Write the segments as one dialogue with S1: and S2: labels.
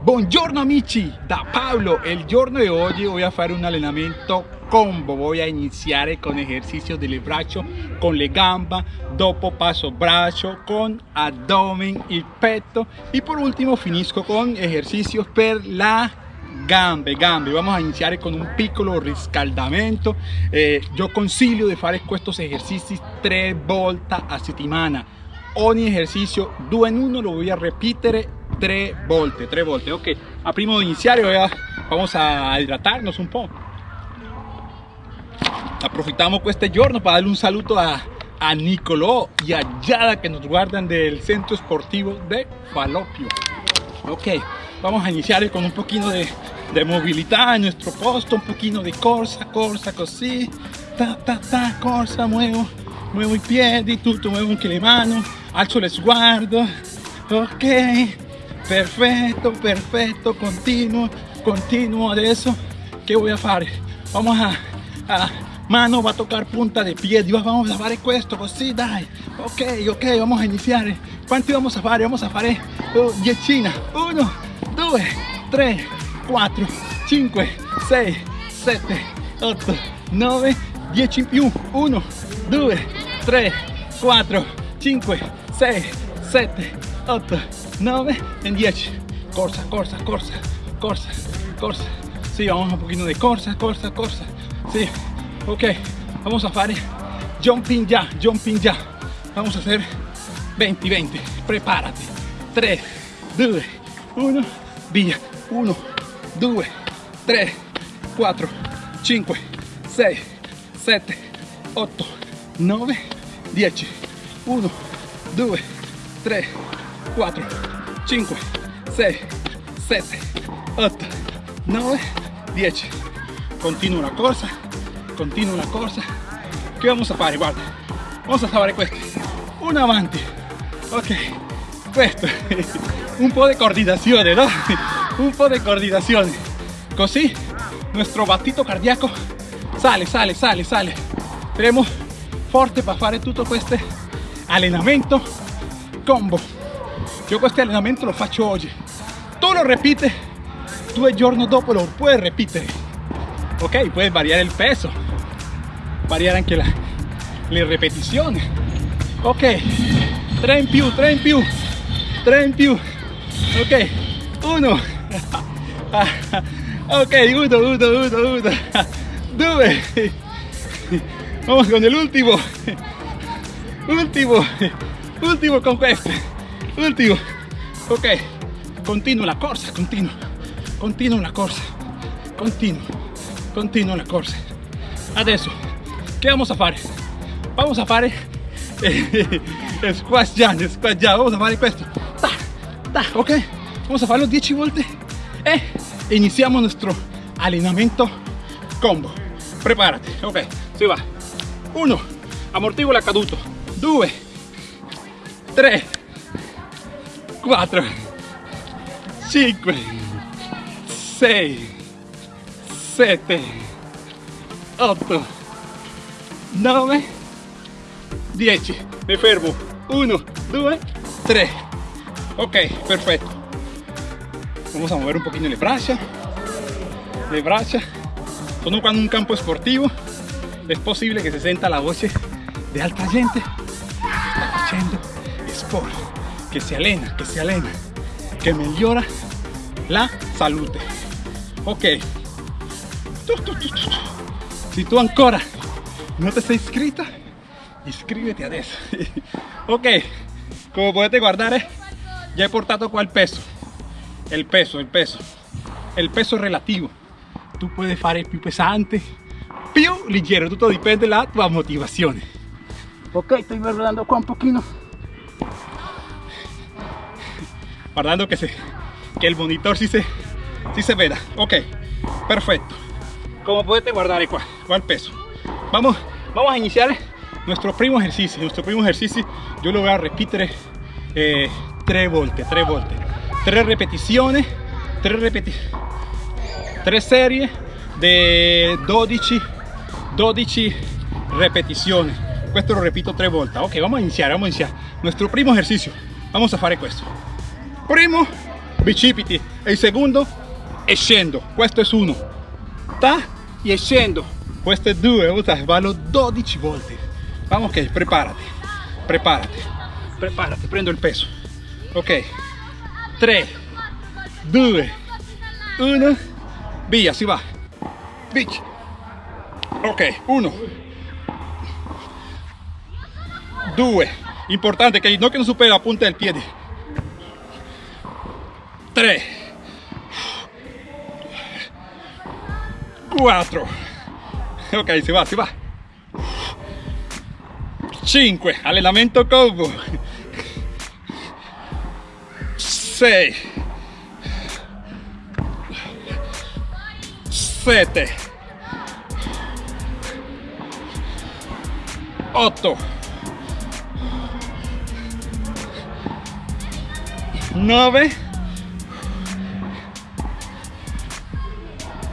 S1: Buongiorno amici, da Pablo. El giorno de hoy voy a hacer un allenamento combo. Voy a iniciar con ejercicios del brazo, con le gamba, dopo paso brazo, con abdomen y peto. Y por último finisco con ejercicios per la gambe, gambe. Vamos a iniciar con un piccolo riscaldamento. Eh, yo consiglio de fare estos ejercicios tres volte a settimana. Ogni ejercicio, due en uno, lo voy a repetir tres volte, tres volte. Ok, a primo de iniciar vamos a hidratarnos un poco. Aprovechamos este giorno para darle un saludo a, a Nicolò y a Yada que nos guardan del centro esportivo de Falopio. Ok, vamos a iniciar con un poquito de, de movilidad en nuestro posto, un poquito de corsa, corsa, così, ta, ta, ta, corsa, muevo, muevo i piedi, tutto, muevo anche le alzo lo sguardo, ok, perfecto, perfecto, continuo, continuo, adesso, ¿qué voy a fare? Vamos a, a mano va a tocar punta de pie, vamos a fare questo, così, dai, ok, ok, vamos a iniciar, ¿cuánto vamos a fare? Vamos a oh, 10, 1, 2, 3, 4, 5, 6, 7, 8, 9, 10 in più, 1, 2, 3, 4, 5, 6, 7, 8, 9 en 10. Corsa, corsa, corsa, corsa, corsa. Sí, vamos un poquito de corsa, corsa, corsa. Sí, ok. Vamos a fare jumping ya, jumping ya. Vamos a hacer 20, 20. Prepárate. 3, 2, 1, via. 1, 2, 3, 4, 5, 6, 7, 8, 9, 10. 1, 2, 3, 4, 5, 6, 7, 8, 9, 10. Continua la corsa, continua la corsa. Che vamos a fare? Guarda, vamos a fare questo. Un avanti. Ok, questo. Un po' di coordinazione, no? Un po' di coordinazione. Così nuestro battito cardíaco sale, sale, sale, sale. Saremo forte para fare tutto questo allenamento combo. Yo este allenamento lo faccio oggi. Tú lo repites, due giorni dopo lo puedes repetir. Ok, puedes variar el peso, variar anche la, le ripetizioni. Ok, 3 in più, 3 in più, 3 in più. Ok, 1. ok, 1, 1, 1, 1. 2. Vamos con el último. Último. Último con questo. Último. Ok. Continuo la corsa, continuo. Continuo la corsa. Continuo. Continuo la corsa. Adesso, che vamos a fare? Vamos a fare eh, squash jump, squash jump. Vamos a fare questo. Ta, ta, ok. Vamos a farlo 10 volte e iniziamo nuestro allenamento combo. Prepárate. Ok, si va. 1. Amortigua caduto. 2. 3. 4. 5. 6. 7. 8. 9. 10. Me fermo. 1, 2, 3. Ok, perfecto. Vamos a mover un poquito le braccia. Le braccia. Sono cuando un campo sportivo es posible que se sienta la voz de alta gente haciendo sport, que se alena, que se alena, que mejora la salud. Ok. Si tú ancora no te has inscrito, inscríbete a eso. ok, como puedes guardar, eh, ya he portado cuál peso. El peso, el peso. El peso relativo. Tú puedes fare più pesante, più leggero, tutto dipende dalla tua motivazione. Ok, estoy guardando qua un poquito. Guardando que, se, que el monitor sí se, sí se veda. Ok, perfecto. Como puedes guardar qua el peso. Vamos, vamos a iniciar nuestro primo ejercicio. Nuestro primo ejercicio yo lo voy a repetir eh, tres volte, tres volte. Tres repeticiones, tres repeticiones, tres series de 12, 12 repeticiones. Esto lo repito tres volte. Ok, vamos a iniciar, vamos a iniciar. Nuestro primo ejercicio. Vamos a fare questo. Primo bicipiti e il secondo e scendo questo è uno ta e scendo questo è due vado 12 volte vamos ok preparati preparati preparati prendo il peso. Ok. 3 2 1 via si va. Bici. ok 1 2 importante che il ginocchio non supera la punta del piede 3 4 ok si va si va. 5 allenamento combo. 6 7 8 9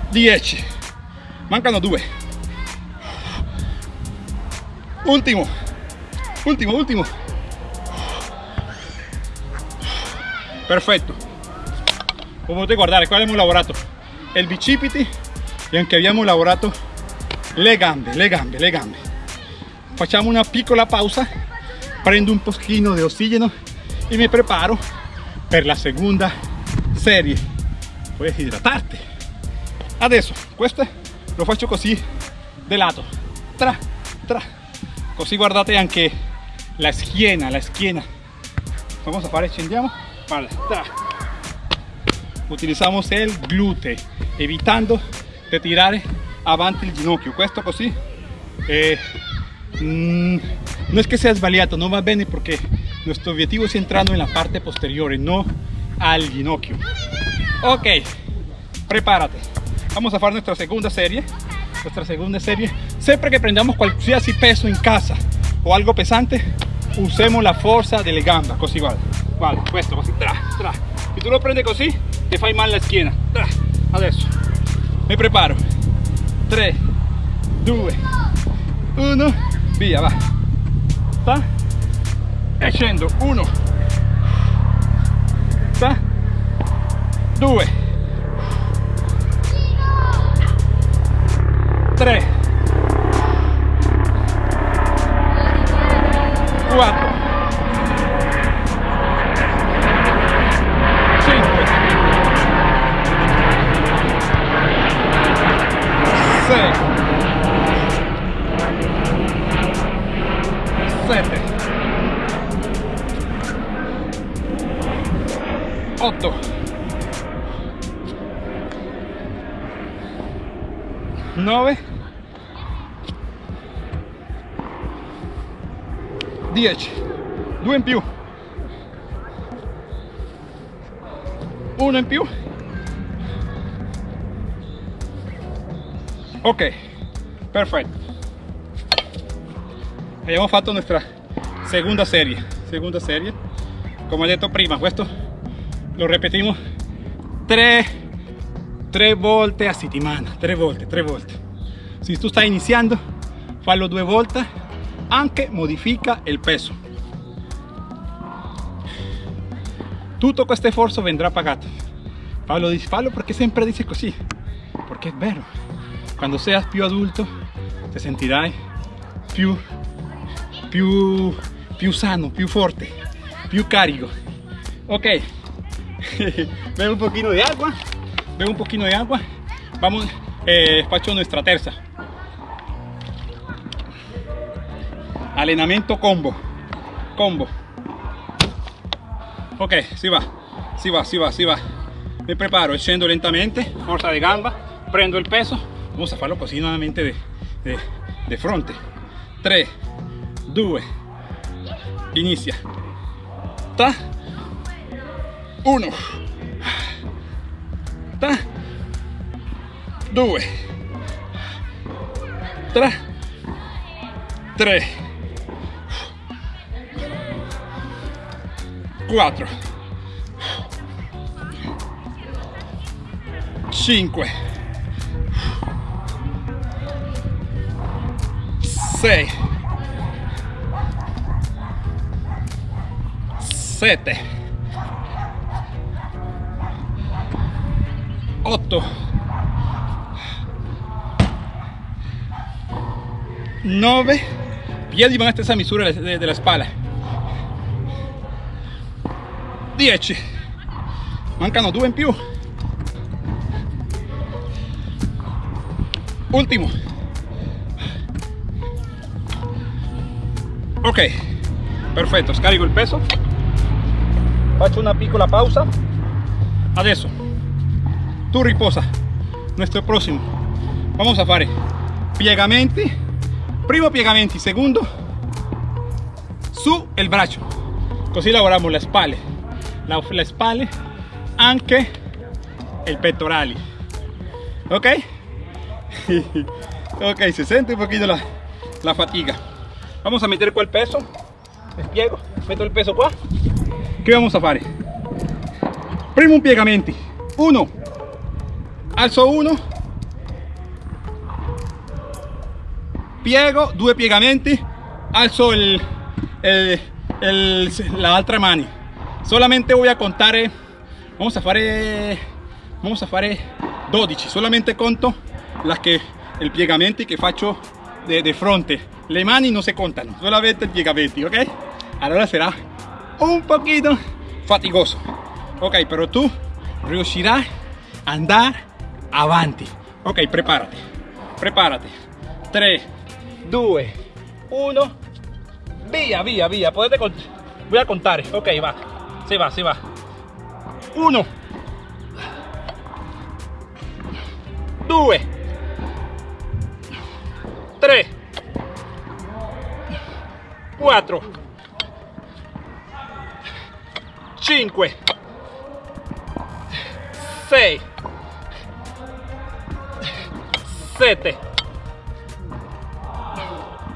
S1: 10 mancano due. Ultimo ultimo ultimo perfetto come potete guardare qua abbiamo lavorato il bicipiti e anche abbiamo lavorato le gambe le gambe le gambe. Facciamo una piccola pausa prendo un pochino di ossigeno e mi preparo per la seconda serie. Puoi idratarti adesso questo lo faccio così de lato tra tra. Così guardate anche la schiena la schiena vamos a fare scendiamo vale tra. Utilizamos el glúteo evitando de tirare avanti il ginocchio. Questo così eh, mmm, no es que sea sbagliato no va bene porque nuestro objetivo es entrando en la parte posterior no al ginocchio. Ok prepárate. Vamos a hacer nuestra segunda serie. Nuestra segunda serie. Siempre que prendamos qualsiasi peso en casa o algo pesante usemos la fuerza delle gambe così guarda vale questo così. Tra, tra. tu lo prendi così ti fai male la schiena tra. adesso. Mi preparo. 3 2 1 via va. Ta e scendo. 1 ta 2 3 4 5 6 7 8 9 10 2 in più 1 in più ok. Perfetto abbiamo fatto nuestra segunda serie. Segunda serie. Como detto prima questo lo repetimos. Tre, tre volte a settimana tre volte tre volte se tu stai iniziando fallo due volte anche modifica il peso. Tutto questo sforzo vendrà pagato fallo, fallo perché sempre dice così perché è vero. Quando seas più adulto ti sentirai più più più sano più forte più carico ok bebe un poquito de agua. Bebe un poquito de agua. Vamos eh, faccio nuestra terza. Allenamento combo. Combo. Ok si va. Si va si va si va. Mi preparo scendo lentamente. Forza de gamba. Prendo il peso. Vamos a farlo così nuovamente de, de, de fronte. 3 2 inizia ta 1 ta 2 3 3 4 5 6 7 8 9 piedi vanno a stessa misura della spalla 10 mancano due in più. Ultimo. Ok. Perfetto. Scarico il peso. Faccio una piccola pausa. Adesso tu riposa. Nuestro próximo. Vamos a fare. Piegamenti. Primo piegamenti. Segundo su il braccio così lavoriamo le spalle la, le spalle anche il ok ok se siente un poquito la, la fatiga. Vamos a meter qua il peso despiego meto il peso qua che vamos a fare primo piegamenti. Uno alzo uno. Piego due piegamenti. Alzo el, el, el, la otra mano solamente voy a contar vamos a fare vamos a fare 12 solamente conto las que el piegamenti che faccio de, de fronte. Le mani no se contano solamente el piegamenti ok allora será un poquito fatigoso. Ok pero tú riuscirai a andar avanti. Ok prepárate. Prepárate. 3 2 1 via via via voy a contar. Ok va. Se va se va. 1 2 3 4 5 6 7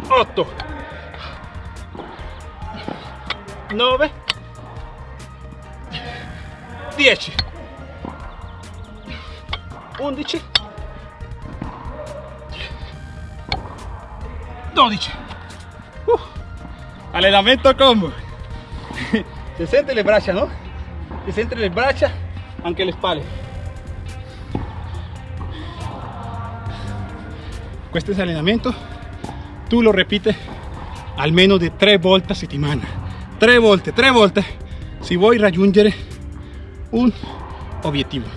S1: 8 9 10 11 12 uh, allenamento combo. Se siente le braccia no se siente le braccia anche le spalle questo è allenamento tu lo repites almeno di tre volte a settimana tre volte tre volte si vuoi raggiungere un obiettivo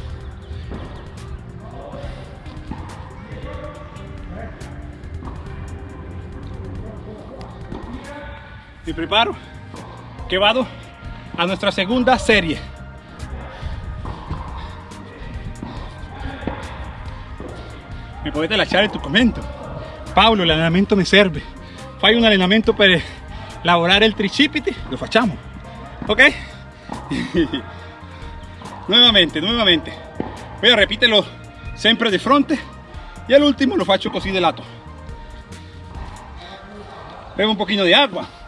S1: mi preparo que vado a nuestra segunda serie mi potete lasciare tu commento Paolo l'allenamento mi serve fai un allenamento per lavorare il tricipiti lo facciamo. Ok nuevamente nuevamente. A repetirlo sempre de fronte y al último lo faccio così de lato. Bebo un poquito de agua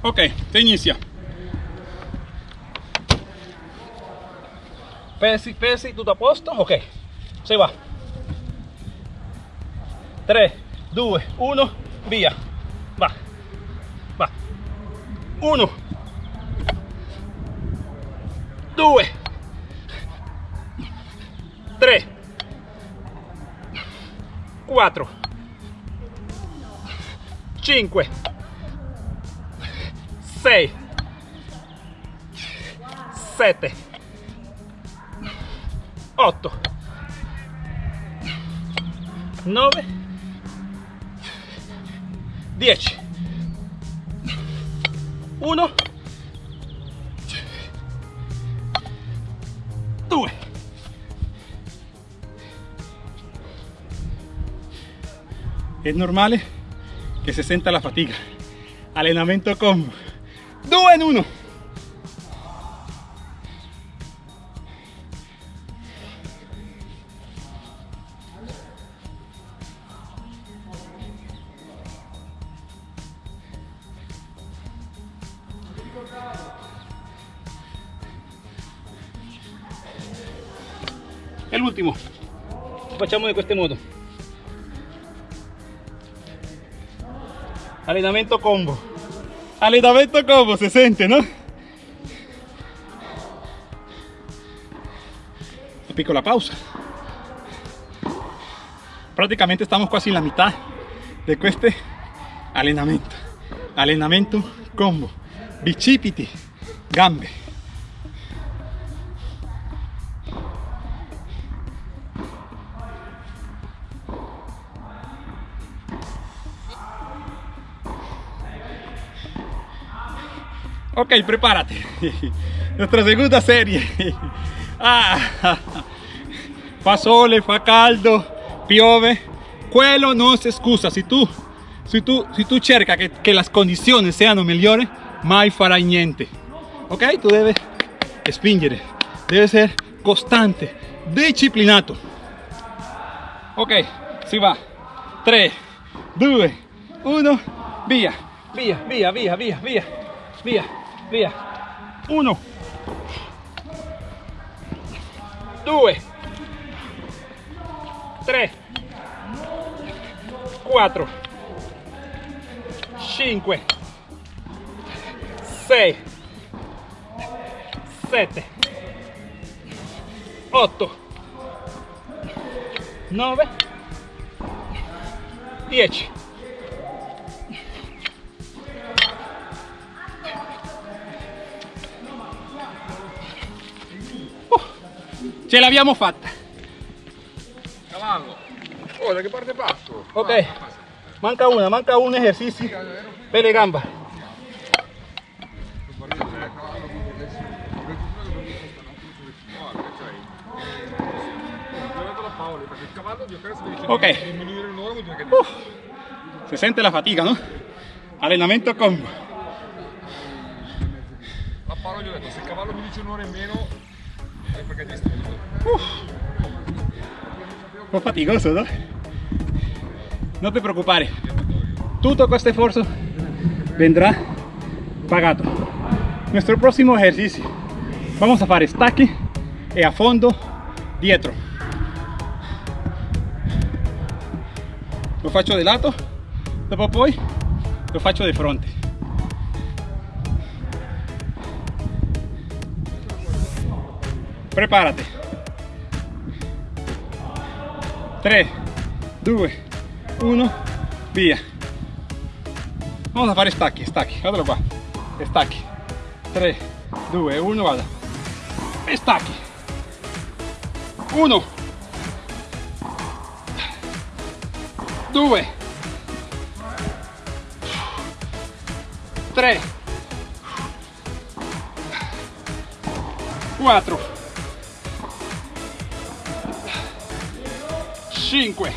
S1: ok se inicia pesi pesi tutto a posto ok se va. 3 2 1 via va va. 1 2 3 4 5 6 7 8 9 10 1 2 es normale che si senta la fatica allenamento combo. 2 en 1 facciamo di questo modo allenamento combo. Allenamento combo si sente no? una piccola pausa. Prácticamente estamos casi en la mitad de este entrenamiento entrenamiento combo. Bicipiti gambe. Ok, prepárate. Nuestra segunda serie. Ah, fa sole, fa caldo, piove. Quello non si scusa. Si tu, si tu, si tu cerca che, che le condizioni siano migliori, mai farai niente. Ok? Tu debes spingere, debe ser costante, disciplinato. Ok, si va. 3, 2, 1, via, via, via, via, via, via, via, via. 1, 2, 3, 4, 5, 6, 7, 8, 9, 10. Ce l'abbiamo fatta.
S2: Cavallo. Oh, da che parte passo?
S1: Ok, manca una, manca un ejercicio per le gamba. Ok. Uf, se sente la fatica, ¿no? Allenamento combo.
S2: a Paolo gli ho detto se il cavallo mi dice un'ora in meno stupido.
S1: Un po' faticoso, ¿no? No te preocupes. Todo este esfuerzo vendrá pagado. Nuestro próximo ejercicio. Vamos a hacer stacchi e a fondo dietro. Lo faccio di lato, lo faccio di fronte. Prepárate. 3, 2, 1, via. Vamos a fare stacchi, stacchi, guardalo qua. Stacchi. 3, 2, 1, vada. E stacchi. 1, 2, 3, 4, 5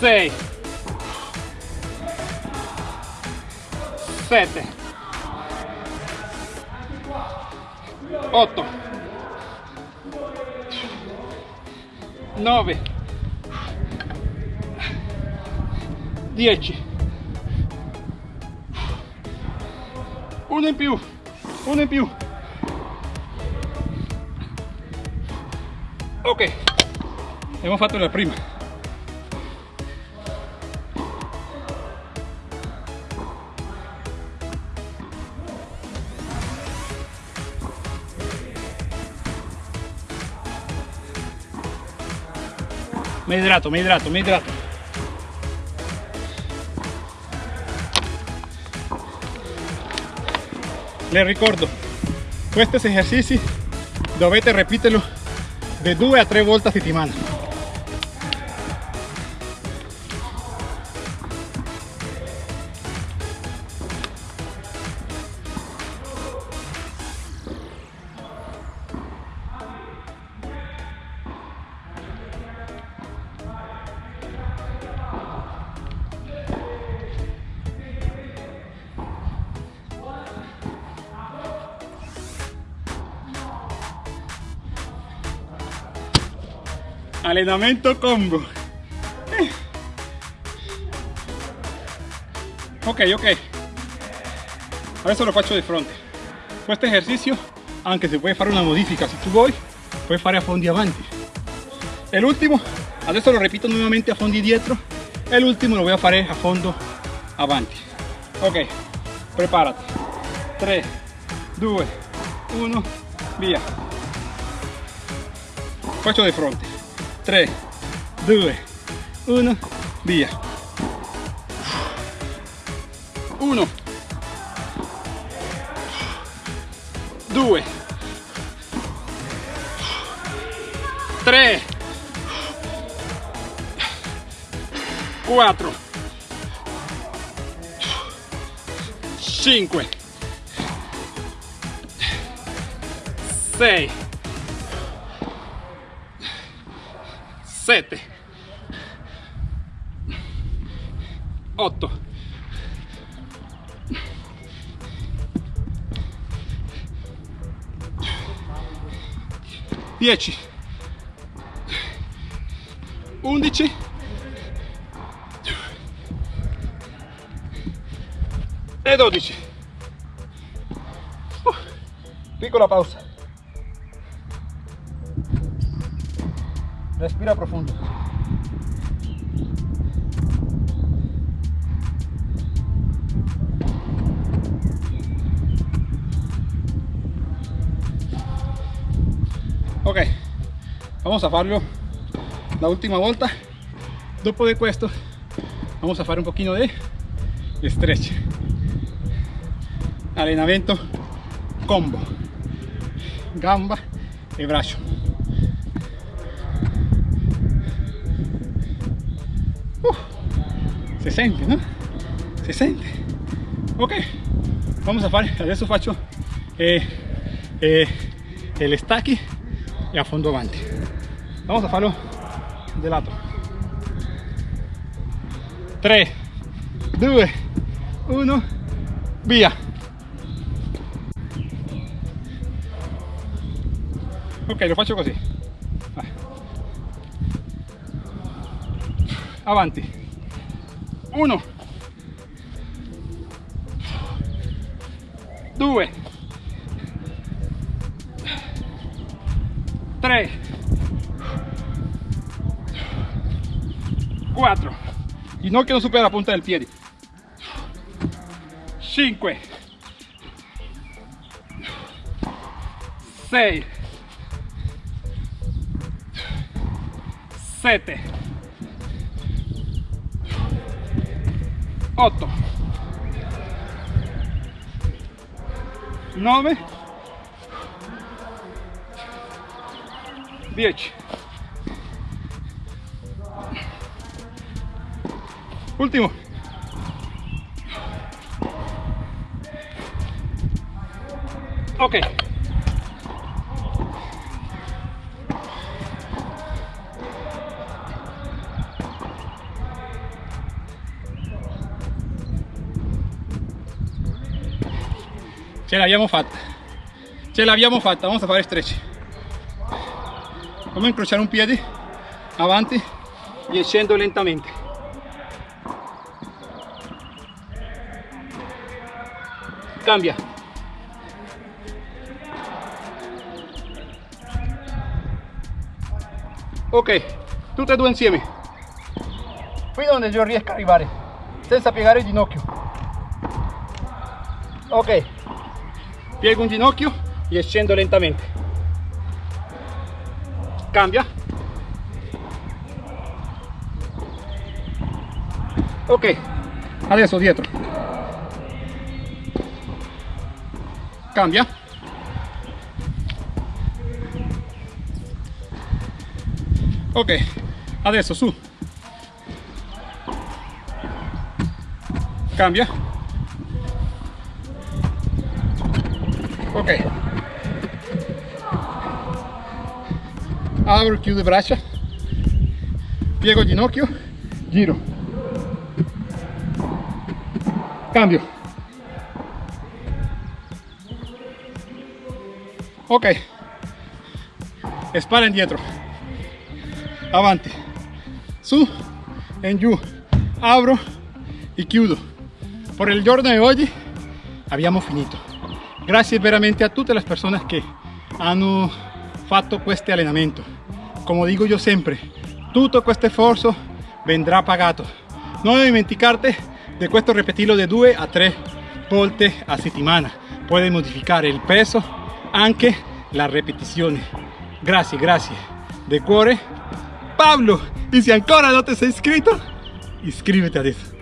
S1: 6 7 8 9 10 uno in più uno in più abbiamo fatto la prima. Me hidrato me hidrato me hidrato. Le ricordo questi esercizi dovete ripeterlo de 2 a 3 volte a settimana Entrenamiento combo. Ok, ok. Ahora eso lo faccio de frente. Con este ejercicio, aunque se puede hacer una modificación, si tú voy, puedes hacer a fondo y avanti. El último, adesso lo repito nuevamente a fondo y dietro. El último lo voy a hacer a fondo avanti. Ok, prepárate. 3, 2, 1, via. Faccio de frente. 3 2 1 via. 1 2 3 4 5 6 7 8 10 11 e 12 uh, piccola pausa respira profundo. Ok vamos a farlo. La última volta dopo di questo vamos a fare un pochino di stretch. Allenamento combo. Gamba e braccio si sente no? si sente ok vamos a fare adesso faccio eh, eh, el stacchi e a fondo avanti vamos a farlo de lato 3 2 1 via ok lo faccio così Vai. avanti 1 2 3 4 ginocchio non supera la punta del piede 5 6 7 9 10 Ultimo. Ok. Ce l'abbiamo fatta. Ce l'abbiamo fatta. Vamos a fare stretch. A incrociare un piede avanti e scendo lentamente. cambia ok tutte e due insieme qui dove io riesco a arrivare senza piegare il ginocchio ok piego un ginocchio e scendo lentamente. Cambia. Ok. Adesso dietro. Cambia. Ok. Adesso su. Cambia apro chiudo braccia piego ginocchio. Giro. Cambio. Ok. Spalla indietro avanti su. En giù apro e chiudo por el giorno di oggi abbiamo finito. Grazie veramente a tutte le persone che hanno fatto questo allenamento come dico io sempre tutto questo sforzo vendrà pagato non dimenticarte di questo repetirlo di due a tre volte a settimana puoi modificare il peso anche la repetición. Gracias, gracias. De cuore, Pablo. Y si ancora no te has inscrito, inscríbete adesso.